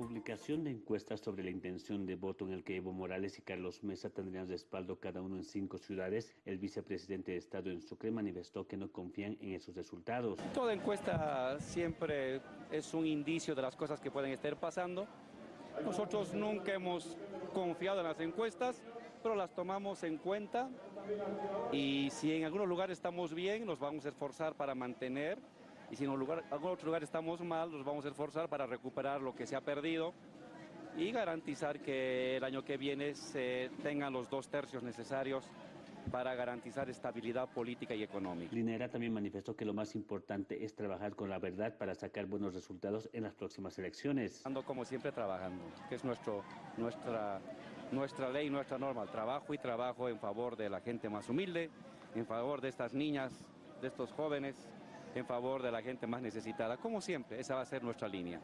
publicación de encuestas sobre la intención de voto en el que Evo Morales y Carlos Mesa tendrían respaldo cada uno en cinco ciudades, el vicepresidente de Estado en Sucre manifestó que no confían en esos resultados. Toda encuesta siempre es un indicio de las cosas que pueden estar pasando. Nosotros nunca hemos confiado en las encuestas, pero las tomamos en cuenta y si en algunos lugares estamos bien, nos vamos a esforzar para mantener y si en lugar, algún otro lugar estamos mal, nos vamos a esforzar para recuperar lo que se ha perdido y garantizar que el año que viene se tengan los dos tercios necesarios para garantizar estabilidad política y económica. Linera también manifestó que lo más importante es trabajar con la verdad para sacar buenos resultados en las próximas elecciones. Ando como siempre trabajando, que es nuestro, nuestra, nuestra ley, nuestra norma, trabajo y trabajo en favor de la gente más humilde, en favor de estas niñas, de estos jóvenes, en favor de la gente más necesitada. Como siempre, esa va a ser nuestra línea.